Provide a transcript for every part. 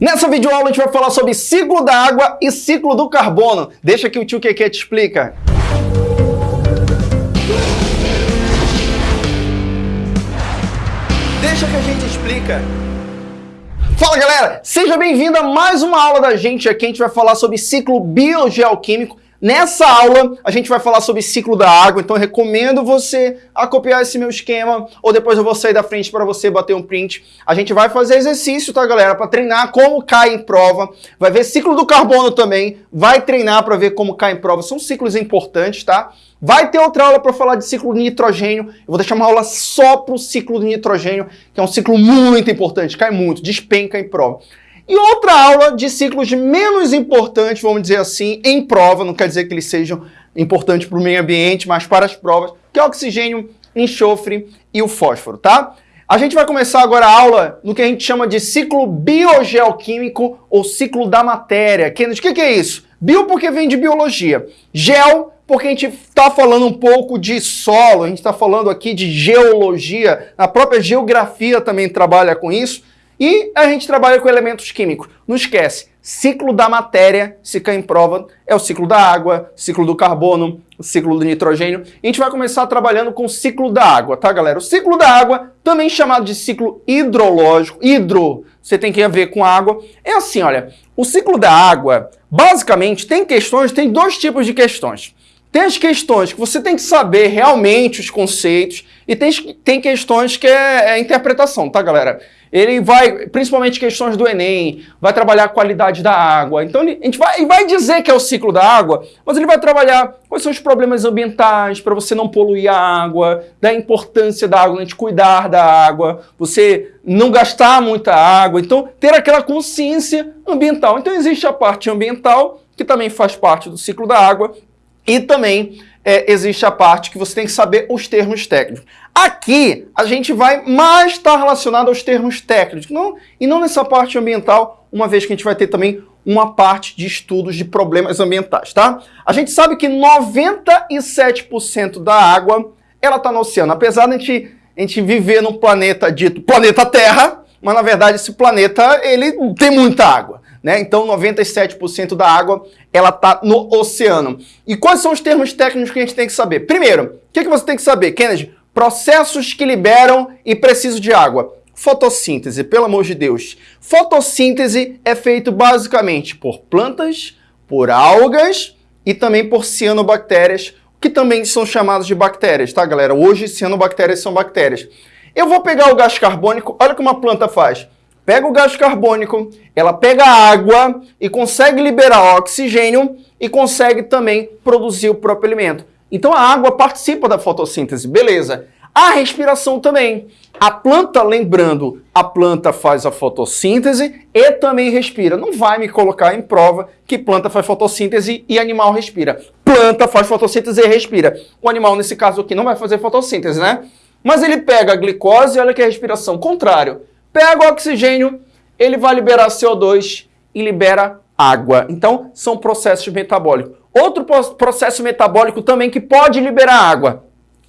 Nessa videoaula a gente vai falar sobre ciclo da água e ciclo do carbono. Deixa que o tio Keke te explica. Deixa que a gente explica. Fala galera, seja bem-vindo a mais uma aula da gente aqui. A gente vai falar sobre ciclo biogeoquímico Nessa aula, a gente vai falar sobre ciclo da água, então recomendo você a copiar esse meu esquema, ou depois eu vou sair da frente para você bater um print. A gente vai fazer exercício, tá, galera? Para treinar como cai em prova. Vai ver ciclo do carbono também, vai treinar para ver como cai em prova. São ciclos importantes, tá? Vai ter outra aula para falar de ciclo de nitrogênio. Eu vou deixar uma aula só para o ciclo de nitrogênio, que é um ciclo muito importante, cai muito, despenca em prova. E outra aula de ciclos menos importantes, vamos dizer assim, em prova, não quer dizer que eles sejam importantes para o meio ambiente, mas para as provas, que é o oxigênio, enxofre e o fósforo, tá? A gente vai começar agora a aula no que a gente chama de ciclo biogeoquímico ou ciclo da matéria. Kennedy, o que, que é isso? Bio porque vem de biologia. Geo porque a gente está falando um pouco de solo, a gente está falando aqui de geologia, a própria geografia também trabalha com isso. E a gente trabalha com elementos químicos. Não esquece, ciclo da matéria, se cai em prova, é o ciclo da água, ciclo do carbono, ciclo do nitrogênio. A gente vai começar trabalhando com o ciclo da água, tá, galera? O ciclo da água, também chamado de ciclo hidrológico, hidro, você tem que ver com água. É assim, olha, o ciclo da água, basicamente, tem questões, tem dois tipos de questões. Tem as questões que você tem que saber realmente os conceitos e tem, tem questões que é, é interpretação, tá, galera? Ele vai, principalmente questões do Enem, vai trabalhar a qualidade da água. Então ele, a gente vai, vai dizer que é o ciclo da água, mas ele vai trabalhar quais são os problemas ambientais para você não poluir a água, da importância da água, a gente cuidar da água, você não gastar muita água. Então ter aquela consciência ambiental. Então existe a parte ambiental, que também faz parte do ciclo da água, e também é, existe a parte que você tem que saber os termos técnicos. Aqui, a gente vai mais estar relacionado aos termos técnicos, não, e não nessa parte ambiental, uma vez que a gente vai ter também uma parte de estudos de problemas ambientais, tá? A gente sabe que 97% da água, ela está no oceano. Apesar de a gente, a gente viver num planeta dito planeta Terra, mas na verdade esse planeta, ele tem muita água. Né? Então 97% da água ela está no oceano. E quais são os termos técnicos que a gente tem que saber? Primeiro, o que, que você tem que saber, Kennedy? Processos que liberam e precisam de água. Fotossíntese, pelo amor de Deus. Fotossíntese é feito basicamente por plantas, por algas e também por cianobactérias, que também são chamadas de bactérias, tá, galera? Hoje, cianobactérias são bactérias. Eu vou pegar o gás carbônico, olha o que uma planta faz pega o gás carbônico, ela pega água e consegue liberar oxigênio e consegue também produzir o próprio alimento. Então a água participa da fotossíntese, beleza. A respiração também. A planta, lembrando, a planta faz a fotossíntese e também respira. Não vai me colocar em prova que planta faz fotossíntese e animal respira. Planta faz fotossíntese e respira. O animal, nesse caso aqui, não vai fazer fotossíntese, né? Mas ele pega a glicose, olha que é a respiração. Contrário. Pega o oxigênio, ele vai liberar CO2 e libera água. Então, são processos metabólicos. Outro processo metabólico também que pode liberar água.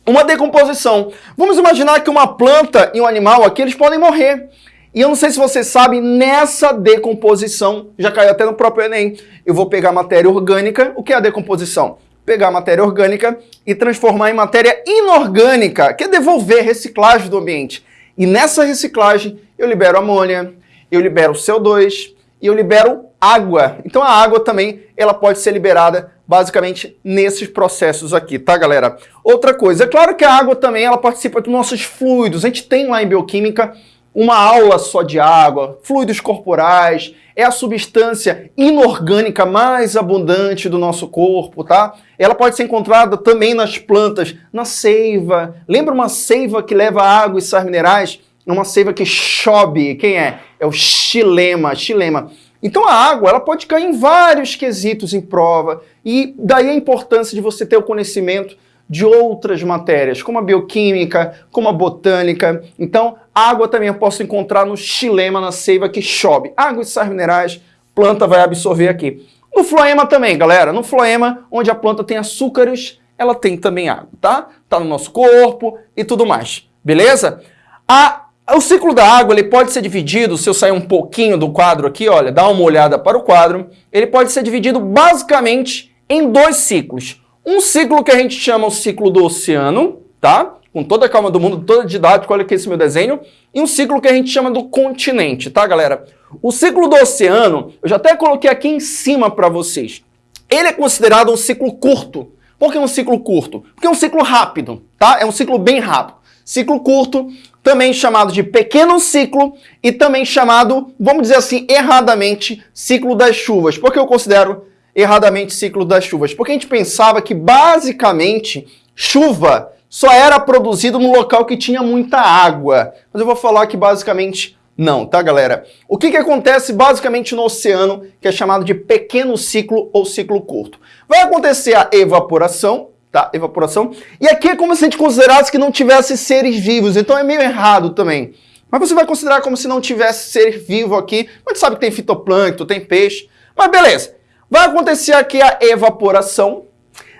Uma decomposição. Vamos imaginar que uma planta e um animal aqui, eles podem morrer. E eu não sei se você sabe, nessa decomposição, já caiu até no próprio Enem, eu vou pegar matéria orgânica. O que é a decomposição? Pegar matéria orgânica e transformar em matéria inorgânica, que é devolver reciclagem do ambiente. E nessa reciclagem eu libero amônia, eu libero CO2 e eu libero água. Então a água também ela pode ser liberada basicamente nesses processos aqui, tá galera? Outra coisa, é claro que a água também ela participa dos nossos fluidos. A gente tem lá em bioquímica uma aula só de água, fluidos corporais, é a substância inorgânica mais abundante do nosso corpo, tá? Ela pode ser encontrada também nas plantas, na seiva. Lembra uma seiva que leva água e sais minerais? Uma seiva que chove. Quem é? É o xilema, xilema. Então a água ela pode cair em vários quesitos em prova e daí a importância de você ter o conhecimento de outras matérias, como a bioquímica, como a botânica. Então, água também eu posso encontrar no xilema, na seiva que chove. Água e sais minerais, planta vai absorver aqui. No floema também, galera. No floema, onde a planta tem açúcares, ela tem também água, tá? Tá no nosso corpo e tudo mais, beleza? A O ciclo da água ele pode ser dividido, se eu sair um pouquinho do quadro aqui, olha, dá uma olhada para o quadro, ele pode ser dividido basicamente em dois ciclos. Um ciclo que a gente chama o ciclo do oceano, tá? Com toda a calma do mundo, toda didática, olha aqui esse meu desenho. E um ciclo que a gente chama do continente, tá, galera? O ciclo do oceano, eu já até coloquei aqui em cima para vocês. Ele é considerado um ciclo curto. Por que um ciclo curto? Porque é um ciclo rápido, tá? É um ciclo bem rápido. Ciclo curto, também chamado de pequeno ciclo e também chamado, vamos dizer assim, erradamente, ciclo das chuvas. Por que eu considero erradamente ciclo das chuvas? Porque a gente pensava que basicamente chuva só era produzido no local que tinha muita água. Mas eu vou falar que basicamente não, tá galera? O que, que acontece basicamente no oceano, que é chamado de pequeno ciclo ou ciclo curto? Vai acontecer a evaporação, tá? Evaporação. E aqui é como se a gente considerasse que não tivesse seres vivos, então é meio errado também. Mas você vai considerar como se não tivesse ser vivo aqui. Gente sabe que tem fitoplâncton, tem peixe. Mas beleza. Vai acontecer aqui a evaporação.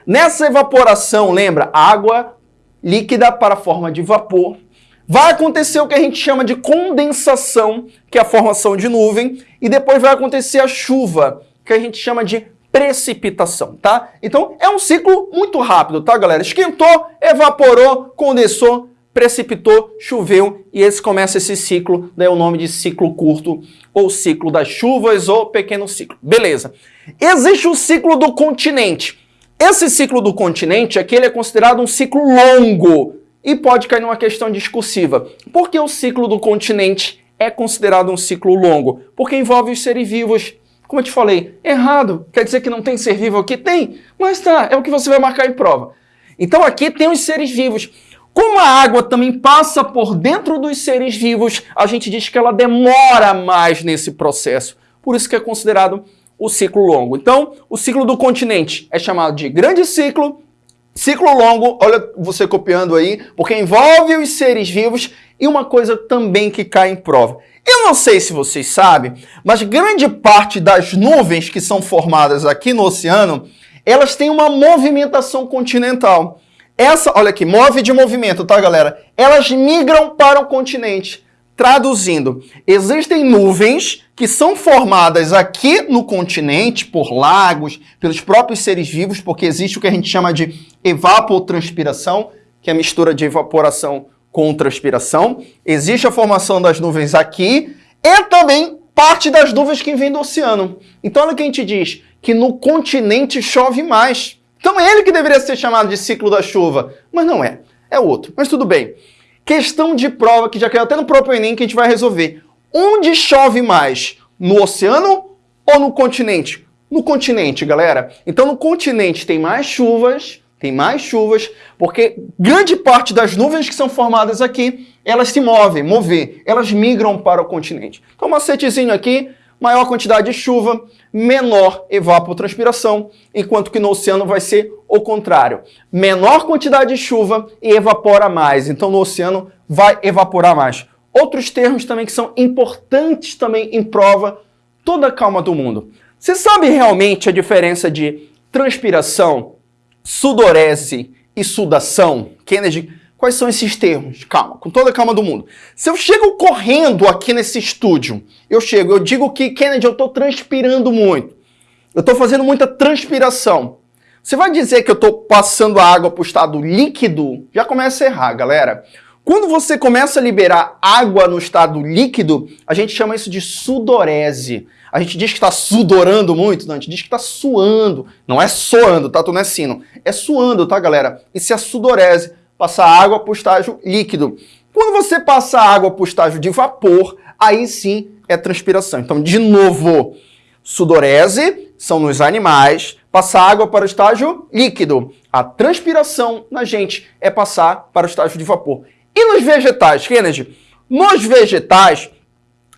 Nessa evaporação, lembra, água líquida para a forma de vapor. Vai acontecer o que a gente chama de condensação, que é a formação de nuvem. E depois vai acontecer a chuva, que a gente chama de precipitação, tá? Então é um ciclo muito rápido, tá, galera? Esquentou, evaporou, condensou, precipitou, choveu e esse começa esse ciclo, daí o nome de ciclo curto ou ciclo das chuvas ou pequeno ciclo. Beleza. Existe o ciclo do continente. Esse ciclo do continente aqui ele é considerado um ciclo longo e pode cair numa questão discursiva. Por que o ciclo do continente é considerado um ciclo longo? Porque envolve os seres vivos como eu te falei, errado. Quer dizer que não tem ser vivo aqui? Tem, mas tá, é o que você vai marcar em prova. Então aqui tem os seres vivos. Como a água também passa por dentro dos seres vivos, a gente diz que ela demora mais nesse processo. Por isso que é considerado o ciclo longo. Então, o ciclo do continente é chamado de grande ciclo, ciclo longo, olha você copiando aí, porque envolve os seres vivos e uma coisa também que cai em prova. Eu não sei se vocês sabem, mas grande parte das nuvens que são formadas aqui no oceano, elas têm uma movimentação continental. Essa, olha aqui, move de movimento, tá, galera? Elas migram para o continente. Traduzindo, existem nuvens que são formadas aqui no continente por lagos, pelos próprios seres vivos, porque existe o que a gente chama de evapotranspiração, que é a mistura de evaporação com transpiração, existe a formação das nuvens aqui e também parte das nuvens que vêm do oceano. Então olha o que a gente diz, que no continente chove mais. Então é ele que deveria ser chamado de ciclo da chuva, mas não é, é outro. Mas tudo bem. Questão de prova que já caiu até no próprio Enem que a gente vai resolver. Onde chove mais? No oceano ou no continente? No continente, galera. Então no continente tem mais chuvas tem mais chuvas, porque grande parte das nuvens que são formadas aqui, elas se movem, mover, elas migram para o continente. Então, macetezinho aqui, maior quantidade de chuva, menor evapotranspiração, enquanto que no oceano vai ser o contrário. Menor quantidade de chuva e evapora mais, então no oceano vai evaporar mais. Outros termos também que são importantes também em prova, toda a calma do mundo. Você sabe realmente a diferença de transpiração sudorese e sudação. Kennedy, quais são esses termos? Calma, com toda a calma do mundo. Se eu chego correndo aqui nesse estúdio, eu chego, eu digo que, Kennedy, eu estou transpirando muito. Eu estou fazendo muita transpiração. Você vai dizer que eu estou passando a água para o estado líquido? Já começa a errar, galera. Quando você começa a liberar água no estado líquido, a gente chama isso de sudorese. A gente diz que está sudorando muito, não, a gente diz que está suando. Não é soando, tá? Tu não é sino. É suando, tá, galera? Isso é sudorese, passar água para o estágio líquido. Quando você passa água para o estágio de vapor, aí sim é transpiração. Então, de novo, sudorese são nos animais, passar água para o estágio líquido. A transpiração na gente é passar para o estágio de vapor. E nos vegetais, Kennedy? Nos vegetais,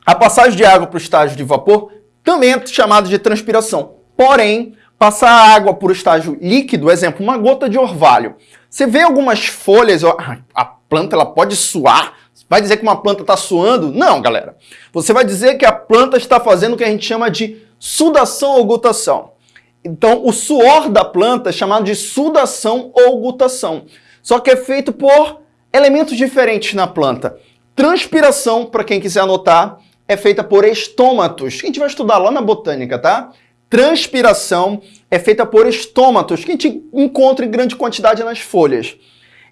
a passagem de água para o estágio de vapor também é chamado de transpiração. Porém, passar água por estágio líquido, exemplo, uma gota de orvalho. Você vê algumas folhas, a planta ela pode suar, vai dizer que uma planta está suando? Não, galera. Você vai dizer que a planta está fazendo o que a gente chama de sudação ou gutação. Então, o suor da planta é chamado de sudação ou gutação. Só que é feito por elementos diferentes na planta. Transpiração, para quem quiser anotar, é feita por estômatos, que a gente vai estudar lá na botânica, tá? Transpiração é feita por estômatos, que a gente encontra em grande quantidade nas folhas.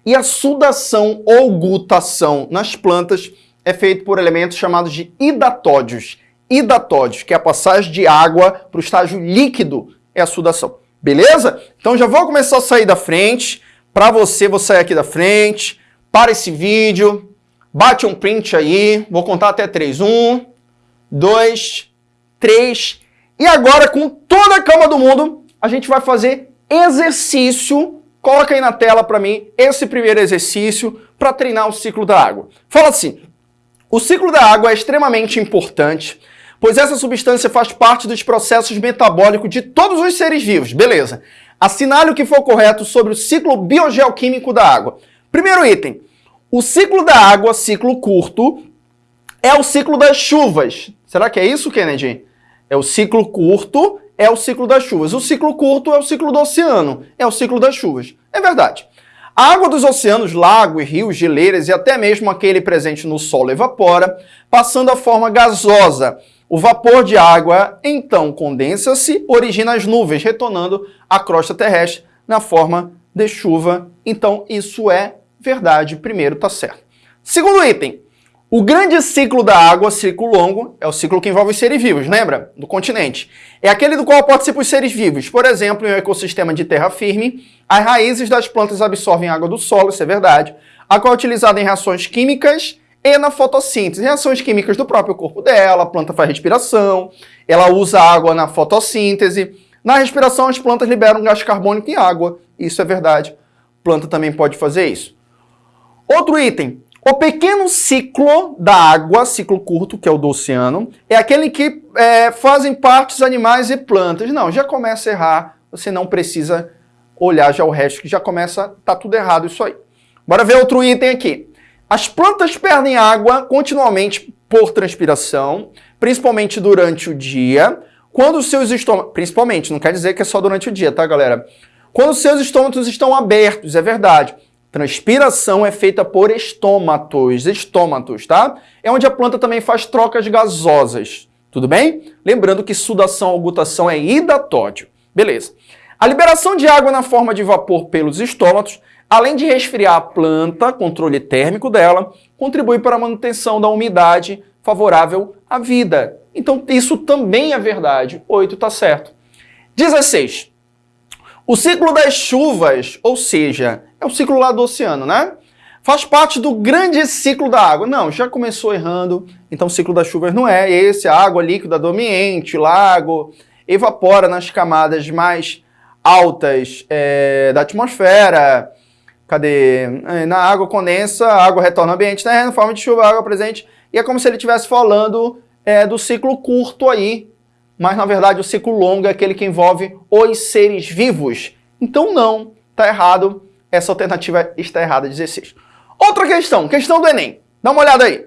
E a sudação ou gutação nas plantas é feita por elementos chamados de hidatódios. Hidatódios, que é a passagem de água para o estágio líquido, é a sudação. Beleza? Então já vou começar a sair da frente. Para você, vou sair aqui da frente. Para esse vídeo. Bate um print aí. Vou contar até 3. 1, 2, 3 e agora, com toda a calma do mundo, a gente vai fazer exercício. Coloca aí na tela para mim esse primeiro exercício para treinar o ciclo da água. Fala assim: o ciclo da água é extremamente importante, pois essa substância faz parte dos processos metabólicos de todos os seres vivos. Beleza. Assinale o que for correto sobre o ciclo biogeoquímico da água. Primeiro item: o ciclo da água, ciclo curto, é o ciclo das chuvas. Será que é isso, Kennedy? É o ciclo curto, é o ciclo das chuvas. O ciclo curto é o ciclo do oceano, é o ciclo das chuvas. É verdade. A água dos oceanos, lagos, rios, geleiras e até mesmo aquele presente no solo evapora, passando a forma gasosa. O vapor de água então condensa-se, origina as nuvens, retornando à crosta terrestre na forma de chuva. Então isso é verdade. Primeiro tá certo. Segundo item, o grande ciclo da água, ciclo longo, é o ciclo que envolve os seres vivos, lembra? Do continente. É aquele do qual participam os seres vivos. Por exemplo, em um ecossistema de terra firme, as raízes das plantas absorvem água do solo, isso é verdade, a qual é utilizada em reações químicas e na fotossíntese. Reações químicas do próprio corpo dela, a planta faz respiração, ela usa água na fotossíntese. Na respiração, as plantas liberam gás carbônico e água, isso é verdade. Planta também pode fazer isso. Outro item, o pequeno ciclo da água, ciclo curto, que é o do oceano, é aquele que é, fazem parte os animais e plantas. Não, já começa a errar, você não precisa olhar já o resto, que já começa, tá tudo errado isso aí. Bora ver outro item aqui. As plantas perdem água continuamente por transpiração, principalmente durante o dia, quando os seus estômagos, principalmente, não quer dizer que é só durante o dia, tá galera? Quando os seus estômagos estão abertos, é verdade. Transpiração é feita por estômatos, estômatos, tá? É onde a planta também faz trocas gasosas, tudo bem? Lembrando que sudação ou gutação é hidatódio. Beleza. A liberação de água na forma de vapor pelos estômatos, além de resfriar a planta, controle térmico dela, contribui para a manutenção da umidade favorável à vida. Então isso também é verdade. 8 está certo. 16. O ciclo das chuvas, ou seja, é o ciclo lá do oceano, né? Faz parte do grande ciclo da água. Não, já começou errando, então o ciclo das chuvas não é esse. A água líquida do ambiente, lago, evapora nas camadas mais altas é, da atmosfera. Cadê? É, na água condensa, a água retorna ao ambiente terreno, forma de chuva, água presente. E é como se ele estivesse falando é, do ciclo curto aí, mas na verdade o ciclo longo é aquele que envolve os seres vivos. Então não, tá errado, essa alternativa está errada, 16. Outra questão, questão do Enem. Dá uma olhada aí.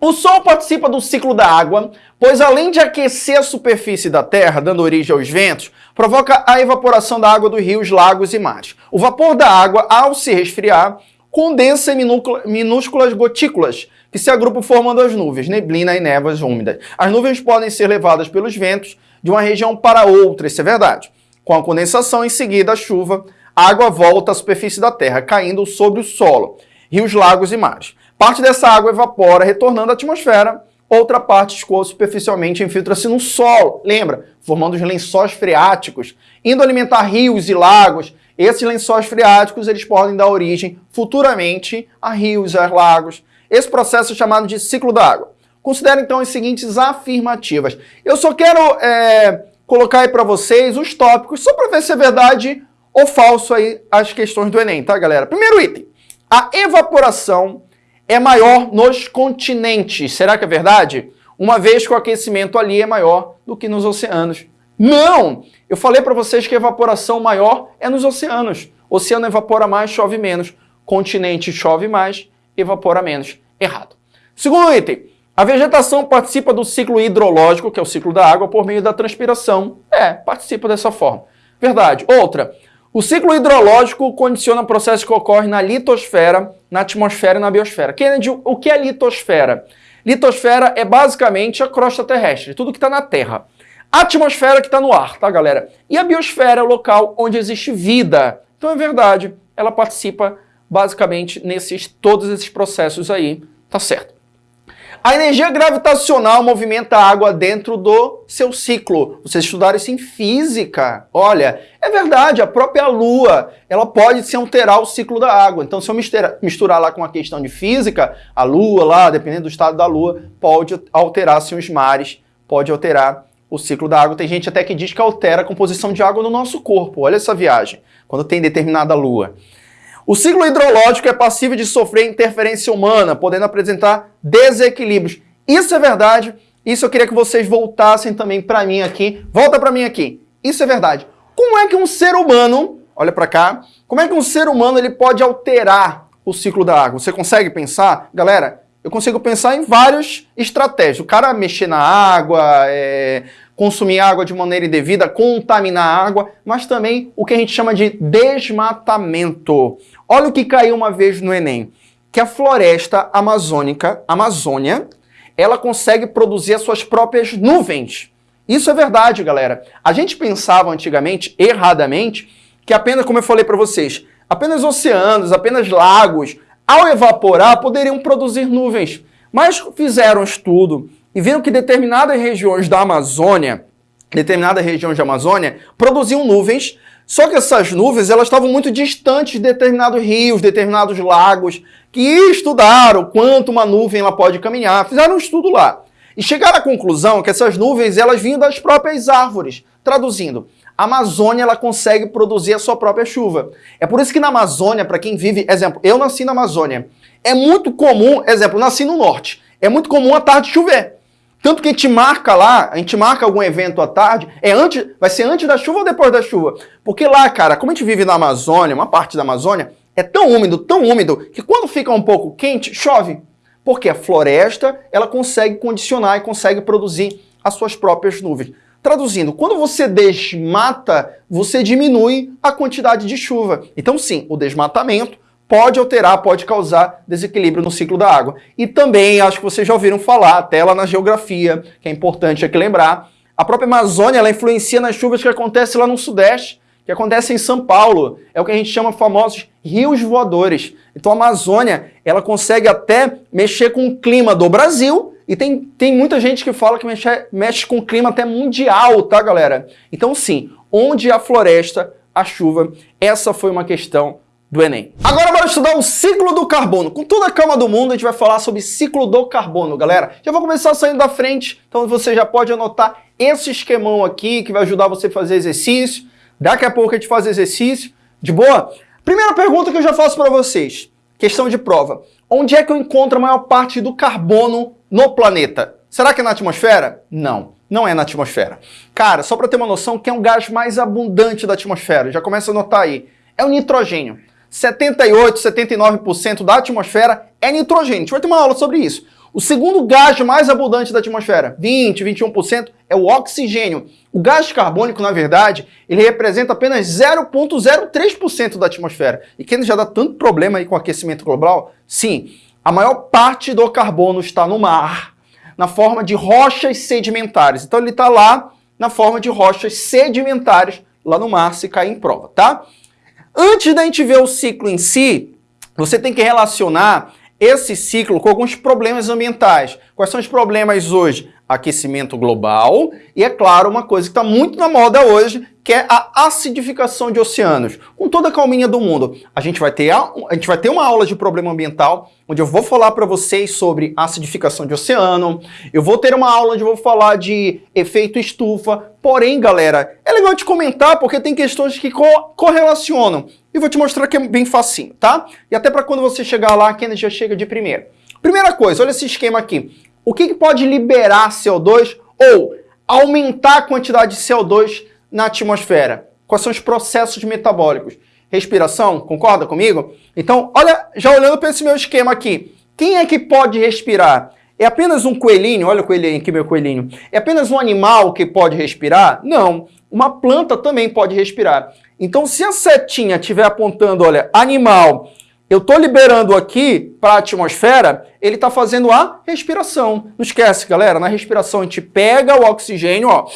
O Sol participa do ciclo da água, pois além de aquecer a superfície da Terra, dando origem aos ventos, provoca a evaporação da água dos rios, lagos e mares. O vapor da água, ao se resfriar, condensa em minúsculas gotículas, que se agrupam formando as nuvens, neblina e névoas úmidas. As nuvens podem ser levadas pelos ventos de uma região para outra, isso é verdade. Com a condensação, em seguida, a chuva, a água volta à superfície da terra, caindo sobre o solo, rios, lagos e mares. Parte dessa água evapora, retornando à atmosfera, outra parte escoa superficialmente e infiltra-se no solo, lembra? Formando os lençóis freáticos, indo alimentar rios e lagos. Esses lençóis freáticos eles podem dar origem futuramente a rios, a lagos, esse processo é chamado de ciclo da água. Considere então as seguintes afirmativas. Eu só quero é, colocar aí para vocês os tópicos, só para ver se é verdade ou falso aí as questões do Enem, tá, galera? Primeiro item. A evaporação é maior nos continentes. Será que é verdade? Uma vez que o aquecimento ali é maior do que nos oceanos. Não! Eu falei para vocês que a evaporação maior é nos oceanos. oceano evapora mais, chove menos. Continente chove mais, evapora menos. Errado. Segundo item, a vegetação participa do ciclo hidrológico, que é o ciclo da água, por meio da transpiração. É, participa dessa forma. Verdade. Outra, O ciclo hidrológico condiciona processos que ocorrem na litosfera, na atmosfera e na biosfera. Kennedy, o que é litosfera? Litosfera é basicamente a crosta terrestre, tudo que está na Terra. Atmosfera que está no ar, tá, galera? E a biosfera é o local onde existe vida. Então é verdade, ela participa basicamente nesses todos esses processos aí, tá certo? A energia gravitacional movimenta a água dentro do seu ciclo. Vocês estudaram isso em física. Olha, é verdade, a própria Lua, ela pode se alterar o ciclo da água. Então, se eu misturar, misturar lá com a questão de física, a Lua lá, dependendo do estado da Lua, pode alterar-se os mares, pode alterar o ciclo da água. Tem gente até que diz que altera a composição de água no nosso corpo. Olha essa viagem, quando tem determinada Lua. O ciclo hidrológico é passível de sofrer interferência humana, podendo apresentar desequilíbrios. Isso é verdade. Isso eu queria que vocês voltassem também para mim aqui. Volta para mim aqui. Isso é verdade. Como é que um ser humano, olha para cá, como é que um ser humano ele pode alterar o ciclo da água? Você consegue pensar? Galera, eu consigo pensar em várias estratégias. O cara mexer na água, é, consumir água de maneira indevida, contaminar a água, mas também o que a gente chama de desmatamento. Olha o que caiu uma vez no Enem, que a floresta amazônica, Amazônia, ela consegue produzir as suas próprias nuvens. Isso é verdade, galera. A gente pensava antigamente, erradamente, que apenas, como eu falei para vocês, apenas oceanos, apenas lagos, ao evaporar, poderiam produzir nuvens. Mas fizeram estudo, e viram que determinadas regiões da Amazônia, determinadas regiões da Amazônia, produziam nuvens, só que essas nuvens elas estavam muito distantes de determinados rios, determinados lagos, que estudaram quanto uma nuvem ela pode caminhar, fizeram um estudo lá. E chegaram à conclusão que essas nuvens elas vinham das próprias árvores. Traduzindo, a Amazônia ela consegue produzir a sua própria chuva. É por isso que na Amazônia, para quem vive, exemplo, eu nasci na Amazônia, é muito comum, exemplo, nasci no norte, é muito comum à tarde chover. Tanto que a gente marca lá, a gente marca algum evento à tarde, é antes, vai ser antes da chuva ou depois da chuva? Porque lá, cara, como a gente vive na Amazônia, uma parte da Amazônia, é tão úmido, tão úmido, que quando fica um pouco quente, chove. Porque a floresta, ela consegue condicionar e consegue produzir as suas próprias nuvens. Traduzindo, quando você desmata, você diminui a quantidade de chuva. Então sim, o desmatamento pode alterar, pode causar desequilíbrio no ciclo da água. E também, acho que vocês já ouviram falar, até lá na geografia, que é importante aqui lembrar, a própria Amazônia ela influencia nas chuvas que acontecem lá no Sudeste, que acontecem em São Paulo. É o que a gente chama famosos rios voadores. Então a Amazônia ela consegue até mexer com o clima do Brasil e tem, tem muita gente que fala que mexe, mexe com o clima até mundial, tá, galera? Então, sim, onde a floresta, a chuva, essa foi uma questão do Enem. Agora bora estudar o ciclo do carbono. Com toda a calma do mundo, a gente vai falar sobre ciclo do carbono, galera. Já vou começar saindo da frente, então você já pode anotar esse esquemão aqui, que vai ajudar você a fazer exercício. Daqui a pouco a gente faz exercício, de boa? Primeira pergunta que eu já faço para vocês, questão de prova. Onde é que eu encontro a maior parte do carbono no planeta? Será que é na atmosfera? Não, não é na atmosfera. Cara, só para ter uma noção, quem é o gás mais abundante da atmosfera? Já começa a notar aí. É o nitrogênio. 78, 79% da atmosfera é nitrogênio. A gente vai ter uma aula sobre isso. O segundo gás mais abundante da atmosfera, 20, 21%, é o oxigênio. O gás carbônico, na verdade, ele representa apenas 0,03% da atmosfera. E quem já dá tanto problema aí com o aquecimento global, sim, a maior parte do carbono está no mar, na forma de rochas sedimentares. Então ele está lá na forma de rochas sedimentares lá no mar, se cair em prova, tá? Antes da gente ver o ciclo em si, você tem que relacionar esse ciclo com alguns problemas ambientais. Quais são os problemas hoje? Aquecimento global e, é claro, uma coisa que está muito na moda hoje, que é a acidificação de oceanos. Com toda a calminha do mundo, a gente vai ter, a, a gente vai ter uma aula de problema ambiental, onde eu vou falar para vocês sobre acidificação de oceano, eu vou ter uma aula onde eu vou falar de efeito estufa, porém, galera, é legal te comentar porque tem questões que co correlacionam. E vou te mostrar que é bem facinho, tá? E até para quando você chegar lá, a já chega de primeira. Primeira coisa, olha esse esquema aqui. O que, que pode liberar CO2 ou aumentar a quantidade de CO2 na atmosfera? Quais são os processos metabólicos? Respiração, concorda comigo? Então, olha, já olhando para esse meu esquema aqui, quem é que pode respirar? É apenas um coelhinho? Olha o coelhinho aqui, meu coelhinho. É apenas um animal que pode respirar? Não. Uma planta também pode respirar. Então, se a setinha estiver apontando, olha, animal, eu estou liberando aqui para a atmosfera, ele está fazendo a respiração. Não esquece, galera, na respiração a gente pega o oxigênio ó,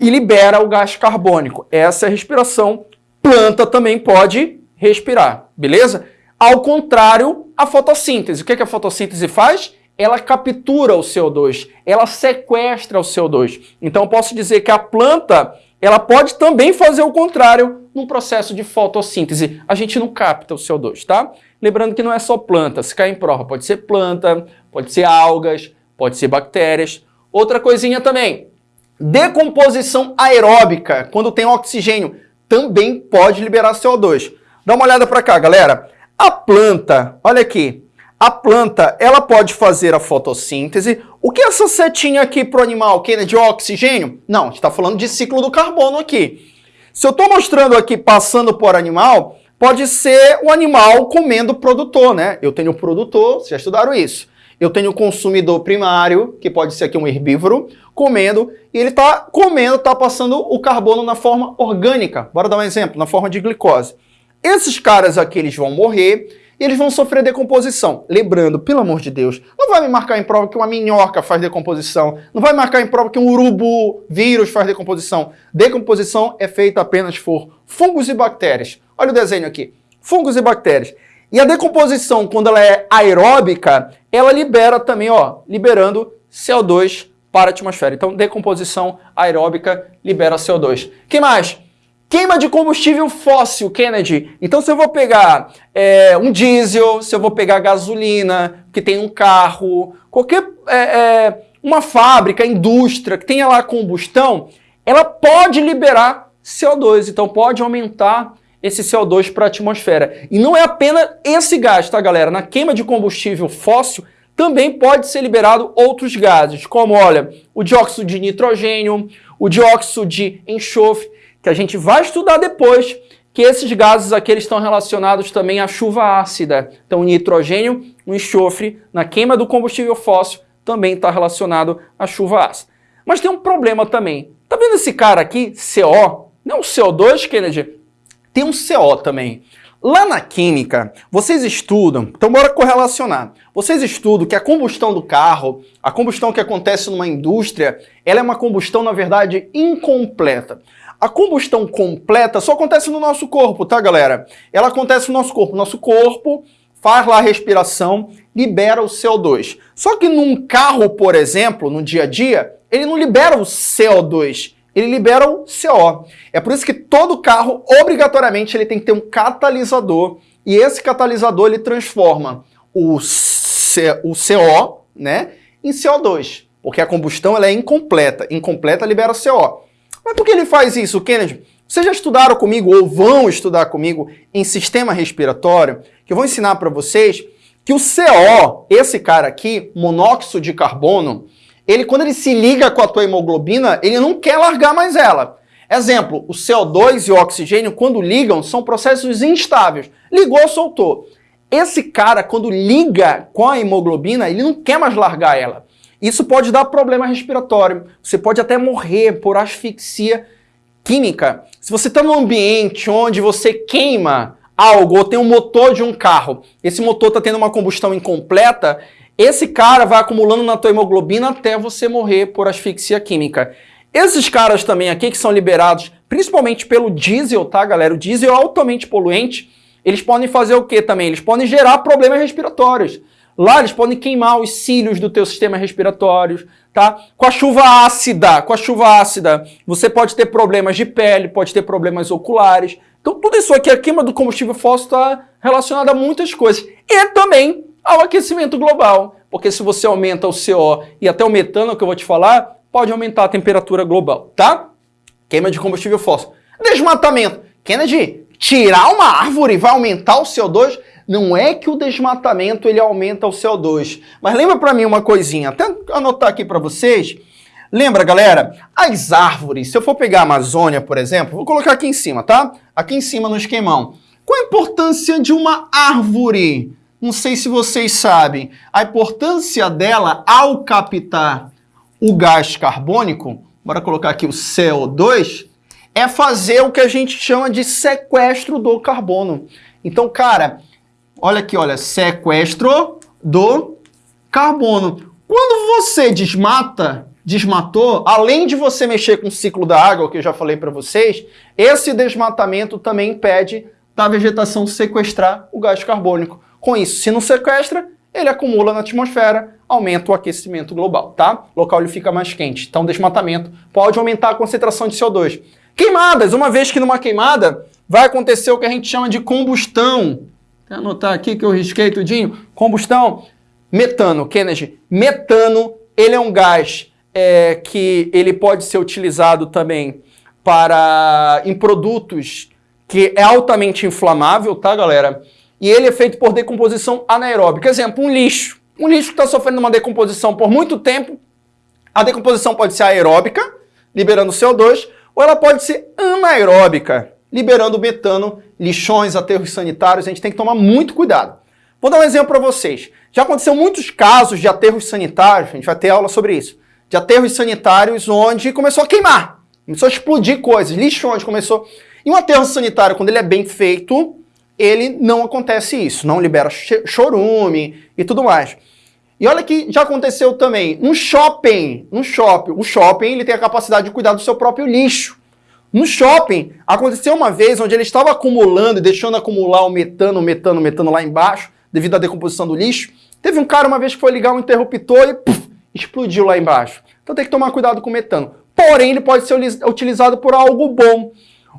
e libera o gás carbônico. Essa é a respiração. Planta também pode respirar, beleza? Ao contrário, a fotossíntese. O que, que a fotossíntese faz? Ela captura o CO2, ela sequestra o CO2. Então posso dizer que a planta ela pode também fazer o contrário no processo de fotossíntese. A gente não capta o CO2, tá? Lembrando que não é só planta, se cair em prova, pode ser planta, pode ser algas, pode ser bactérias. Outra coisinha também, decomposição aeróbica, quando tem oxigênio, também pode liberar CO2. Dá uma olhada para cá, galera. A planta, olha aqui, a planta, ela pode fazer a fotossíntese. O que é essa setinha aqui para o animal, Kennedy? De oxigênio? Não, a gente está falando de ciclo do carbono aqui. Se eu estou mostrando aqui passando por animal, pode ser o animal comendo o produtor, né? Eu tenho o produtor, vocês já estudaram isso. Eu tenho o consumidor primário, que pode ser aqui um herbívoro, comendo, e ele está comendo, está passando o carbono na forma orgânica. Bora dar um exemplo, na forma de glicose. Esses caras aqui, eles vão morrer, e eles vão sofrer decomposição. Lembrando, pelo amor de Deus, não vai me marcar em prova que uma minhoca faz decomposição, não vai marcar em prova que um urubu vírus faz decomposição. Decomposição é feita apenas por fungos e bactérias. Olha o desenho aqui, fungos e bactérias. E a decomposição, quando ela é aeróbica, ela libera também, ó, liberando CO2 para a atmosfera. Então, decomposição aeróbica libera CO2. que mais? Queima de combustível fóssil, Kennedy. Então, se eu vou pegar é, um diesel, se eu vou pegar gasolina, que tem um carro, qualquer é, uma fábrica, indústria que tenha lá combustão, ela pode liberar CO2. Então, pode aumentar esse CO2 para a atmosfera. E não é apenas esse gás, tá, galera? Na queima de combustível fóssil, também pode ser liberado outros gases, como, olha, o dióxido de nitrogênio, o dióxido de enxofre, que a gente vai estudar depois, que esses gases aqui estão relacionados também à chuva ácida. Então o nitrogênio, o enxofre, na queima do combustível fóssil, também está relacionado à chuva ácida. Mas tem um problema também. Tá vendo esse cara aqui, CO? Não o CO2, Kennedy? Tem um CO também. Lá na química, vocês estudam, então bora correlacionar. Vocês estudam que a combustão do carro, a combustão que acontece numa indústria, ela é uma combustão, na verdade, incompleta. A combustão completa só acontece no nosso corpo, tá, galera? Ela acontece no nosso corpo. Nosso corpo faz lá a respiração, libera o CO2. Só que num carro, por exemplo, no dia a dia, ele não libera o CO2, ele libera o CO. É por isso que todo carro, obrigatoriamente, ele tem que ter um catalisador, e esse catalisador ele transforma o, C, o CO né, em CO2, porque a combustão ela é incompleta. Incompleta libera CO. Mas por que ele faz isso, Kennedy? Vocês já estudaram comigo ou vão estudar comigo em sistema respiratório, que eu vou ensinar para vocês que o CO, esse cara aqui, monóxido de carbono, ele quando ele se liga com a tua hemoglobina, ele não quer largar mais ela. Exemplo, o CO2 e o oxigênio, quando ligam, são processos instáveis. Ligou, soltou. Esse cara, quando liga com a hemoglobina, ele não quer mais largar ela. Isso pode dar problema respiratório. Você pode até morrer por asfixia química. Se você está num ambiente onde você queima algo ou tem um motor de um carro, esse motor está tendo uma combustão incompleta, esse cara vai acumulando na tua hemoglobina até você morrer por asfixia química. Esses caras também aqui que são liberados principalmente pelo diesel, tá galera? O diesel é altamente poluente. Eles podem fazer o que também? Eles podem gerar problemas respiratórios. Lá eles podem queimar os cílios do teu sistema respiratório, tá? Com a chuva ácida, com a chuva ácida, você pode ter problemas de pele, pode ter problemas oculares. Então tudo isso aqui, a queima do combustível fóssil está relacionada a muitas coisas. E também ao aquecimento global, porque se você aumenta o CO e até o metano, que eu vou te falar, pode aumentar a temperatura global, tá? Queima de combustível fóssil. Desmatamento. Kennedy, tirar uma árvore vai aumentar o CO2? Não é que o desmatamento ele aumenta o CO2. Mas lembra para mim uma coisinha, até anotar aqui para vocês. Lembra, galera? As árvores, se eu for pegar a Amazônia, por exemplo, vou colocar aqui em cima, tá? Aqui em cima no esquemão. Qual a importância de uma árvore? Não sei se vocês sabem. A importância dela ao captar o gás carbônico, bora colocar aqui o CO2, é fazer o que a gente chama de sequestro do carbono. Então, cara, olha aqui, olha, sequestro do carbono. Quando você desmata, desmatou, além de você mexer com o ciclo da água, que eu já falei para vocês, esse desmatamento também impede da vegetação sequestrar o gás carbônico. Com isso, se não sequestra, ele acumula na atmosfera, aumenta o aquecimento global, tá? O local ele fica mais quente. Então, desmatamento pode aumentar a concentração de CO2. Queimadas, uma vez que numa queimada vai acontecer o que a gente chama de combustão. Vou anotar aqui que eu risquei tudinho. Combustão, metano, Kennedy. Metano, ele é um gás é, que ele pode ser utilizado também para em produtos que é altamente inflamável, tá, galera? E ele é feito por decomposição anaeróbica. Exemplo, um lixo. Um lixo que está sofrendo uma decomposição por muito tempo, a decomposição pode ser aeróbica, liberando CO2, ou ela pode ser anaeróbica, liberando metano, lixões, aterros sanitários. A gente tem que tomar muito cuidado. Vou dar um exemplo para vocês. Já aconteceu muitos casos de aterros sanitários, a gente vai ter aula sobre isso, de aterros sanitários onde começou a queimar, começou a explodir coisas, lixões, começou... E um aterro sanitário, quando ele é bem feito, ele não acontece isso, não libera chorume e tudo mais. E olha que já aconteceu também, no shopping, no shopping, o shopping ele tem a capacidade de cuidar do seu próprio lixo. No shopping, aconteceu uma vez onde ele estava acumulando e deixando acumular o metano, o metano, o metano lá embaixo, devido à decomposição do lixo. Teve um cara uma vez que foi ligar um interruptor e puff, explodiu lá embaixo. Então tem que tomar cuidado com o metano. Porém, ele pode ser utilizado por algo bom.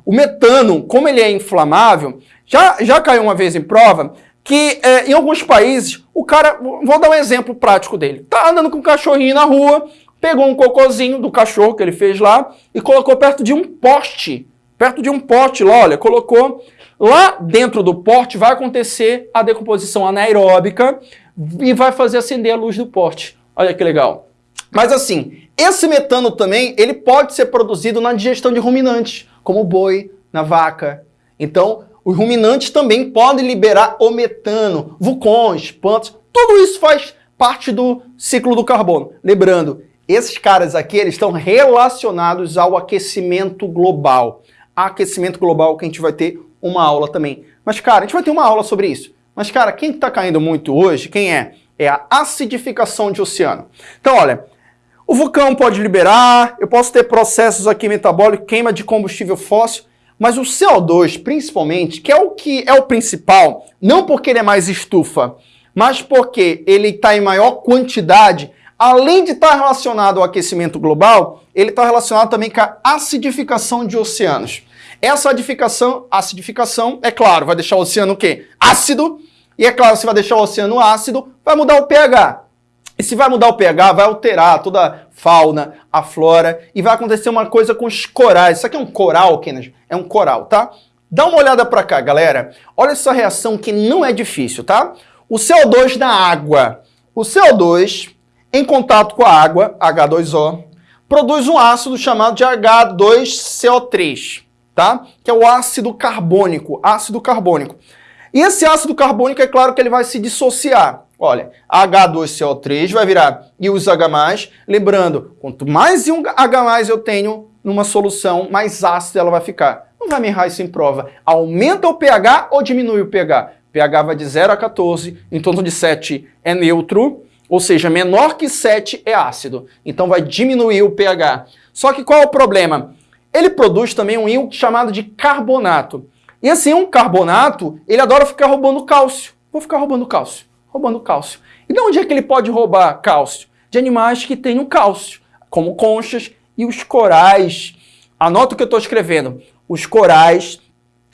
O metano, como ele é inflamável, já, já caiu uma vez em prova que é, em alguns países, o cara, vou dar um exemplo prático dele, tá andando com um cachorrinho na rua, pegou um cocôzinho do cachorro que ele fez lá e colocou perto de um poste, perto de um poste lá, olha, colocou lá dentro do poste vai acontecer a decomposição anaeróbica e vai fazer acender a luz do poste. Olha que legal. Mas assim, esse metano também, ele pode ser produzido na digestão de ruminantes, como o boi, na vaca. Então, os ruminantes também podem liberar o metano, vulcões, plantas, tudo isso faz parte do ciclo do carbono. Lembrando, esses caras aqui eles estão relacionados ao aquecimento global. Aquecimento global que a gente vai ter uma aula também. Mas, cara, a gente vai ter uma aula sobre isso. Mas, cara, quem está caindo muito hoje, quem é? É a acidificação de oceano. Então, olha, o vulcão pode liberar, eu posso ter processos aqui metabólicos, queima de combustível fóssil, mas o CO2, principalmente, que é o que é o principal, não porque ele é mais estufa, mas porque ele está em maior quantidade, além de estar relacionado ao aquecimento global, ele está relacionado também com a acidificação de oceanos. Essa acidificação, acidificação, é claro, vai deixar o oceano o quê? Ácido, e é claro, se vai deixar o oceano ácido, vai mudar o pH. E se vai mudar o pH, vai alterar toda a fauna, a flora, e vai acontecer uma coisa com os corais. Isso aqui é um coral, Kennedy? É um coral, tá? Dá uma olhada para cá, galera. Olha essa reação que não é difícil, tá? O CO2 na água. O CO2, em contato com a água, H2O, produz um ácido chamado de H2CO3, tá? Que é o ácido carbônico, ácido carbônico. E esse ácido carbônico, é claro que ele vai se dissociar. Olha, H2CO3 vai virar H+, lembrando, quanto mais um H+, eu tenho numa solução, mais ácida ela vai ficar. Não vai me errar isso em prova. Aumenta o pH ou diminui o pH? pH vai de 0 a 14, em torno de 7 é neutro, ou seja, menor que 7 é ácido. Então vai diminuir o pH. Só que qual é o problema? Ele produz também um íon chamado de carbonato. E assim, um carbonato, ele adora ficar roubando cálcio. Vou ficar roubando cálcio roubando cálcio. E de onde é que ele pode roubar cálcio? De animais que tenham cálcio, como conchas e os corais. Anota o que eu estou escrevendo. Os corais,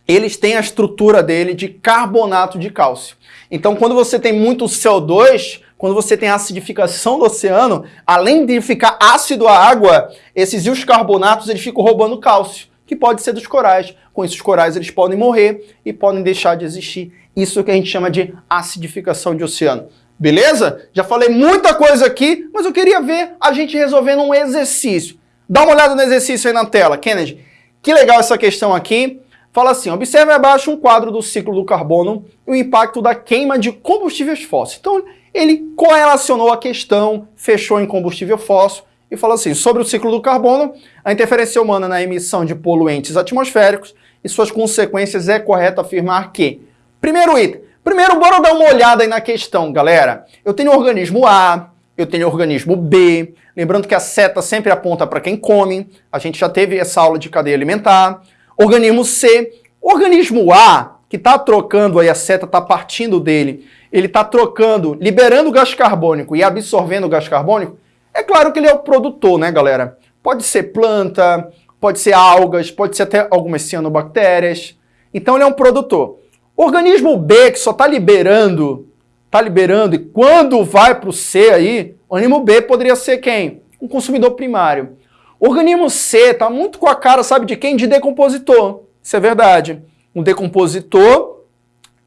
eles têm a estrutura dele de carbonato de cálcio. Então, quando você tem muito CO2, quando você tem acidificação do oceano, além de ficar ácido a água, esses íons carbonatos eles ficam roubando cálcio, que pode ser dos corais. Com isso, os corais eles podem morrer e podem deixar de existir isso que a gente chama de acidificação de oceano. Beleza? Já falei muita coisa aqui, mas eu queria ver a gente resolvendo um exercício. Dá uma olhada no exercício aí na tela, Kennedy. Que legal essa questão aqui. Fala assim, observe abaixo um quadro do ciclo do carbono e o impacto da queima de combustíveis fósseis. Então, ele correlacionou a questão, fechou em combustível fóssil e fala assim, sobre o ciclo do carbono, a interferência humana na emissão de poluentes atmosféricos e suas consequências é correto afirmar que... Primeiro item. Primeiro, bora dar uma olhada aí na questão, galera. Eu tenho organismo A, eu tenho organismo B, lembrando que a seta sempre aponta para quem come, a gente já teve essa aula de cadeia alimentar. Organismo C, organismo A, que está trocando aí, a seta está partindo dele, ele está trocando, liberando gás carbônico e absorvendo gás carbônico, é claro que ele é o produtor, né, galera? Pode ser planta, pode ser algas, pode ser até algumas cianobactérias. Então ele é um produtor. Organismo B, que só está liberando, está liberando, e quando vai para o C aí, o organismo B poderia ser quem? Um consumidor primário. O organismo C está muito com a cara, sabe de quem? De decompositor. Isso é verdade. Um decompositor,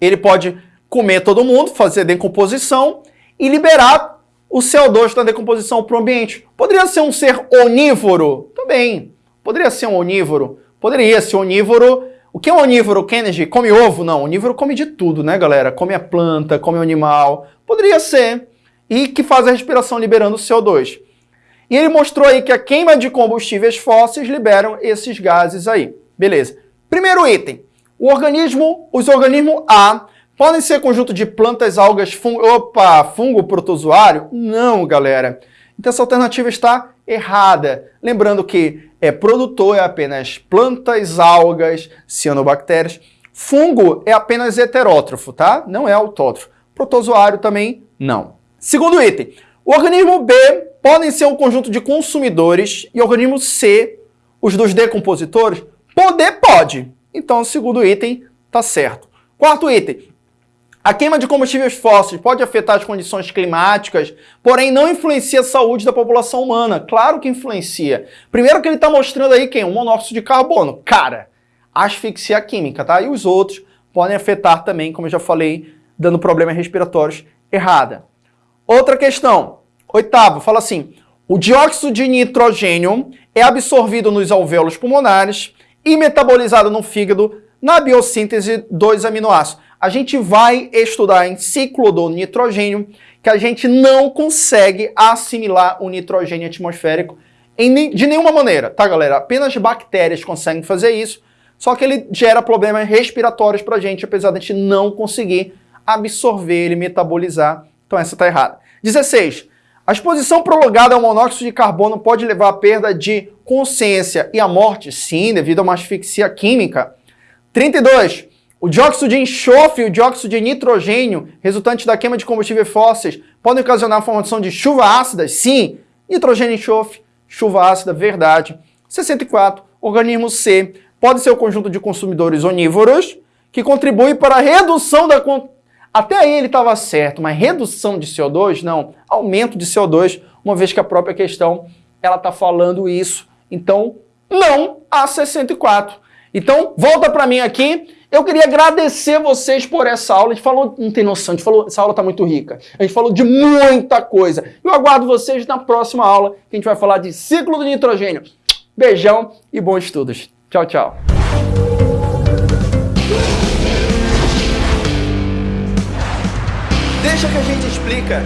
ele pode comer todo mundo, fazer decomposição e liberar o CO2 da decomposição para o ambiente. Poderia ser um ser onívoro? Também. Poderia ser um onívoro? Poderia ser onívoro. O que é um onívoro, Kennedy? Come ovo? Não, onívoro come de tudo, né, galera? Come a planta, come o animal. Poderia ser. E que faz a respiração liberando CO2. E ele mostrou aí que a queima de combustíveis fósseis liberam esses gases aí. Beleza. Primeiro item. O organismo, os organismos A Podem ser conjunto de plantas, algas, fungo... Opa, fungo protozoário? Não, galera. Então essa alternativa está errada. Lembrando que é produtor é apenas plantas, algas, cianobactérias. Fungo é apenas heterótrofo, tá? Não é autótrofo. Protozoário também não. Segundo item. O organismo B podem ser um conjunto de consumidores e o organismo C, os dos decompositores, poder pode. Então, o segundo item está certo. Quarto item. A queima de combustíveis fósseis pode afetar as condições climáticas, porém não influencia a saúde da população humana. Claro que influencia. Primeiro que ele está mostrando aí quem? O monóxido de carbono. Cara, asfixia química, tá? E os outros podem afetar também, como eu já falei, dando problemas respiratórios errada. Outra questão. Oitavo, fala assim, o dióxido de nitrogênio é absorvido nos alvéolos pulmonares e metabolizado no fígado na biossíntese dos aminoácidos a gente vai estudar em ciclo do nitrogênio que a gente não consegue assimilar o nitrogênio atmosférico em, de nenhuma maneira, tá galera? Apenas bactérias conseguem fazer isso, só que ele gera problemas respiratórios pra gente, apesar de a gente não conseguir absorver ele, metabolizar. Então essa tá errada. 16. A exposição prolongada ao monóxido de carbono pode levar à perda de consciência e à morte? Sim, devido a uma asfixia química. 32. O dióxido de enxofre e o dióxido de nitrogênio, resultante da queima de combustíveis fósseis, podem ocasionar a formação de chuva ácida? Sim. Nitrogênio e enxofre, chuva ácida, verdade. 64. Organismo C pode ser o conjunto de consumidores onívoros que contribui para a redução da... Até aí ele estava certo, mas redução de CO2? Não. Aumento de CO2, uma vez que a própria questão ela está falando isso. Então, não a 64. Então, volta para mim aqui eu queria agradecer vocês por essa aula. A gente falou, não tem noção, a gente falou, essa aula está muito rica. A gente falou de muita coisa. Eu aguardo vocês na próxima aula, que a gente vai falar de ciclo do nitrogênio. Beijão e bons estudos. Tchau, tchau. Deixa que a gente explica.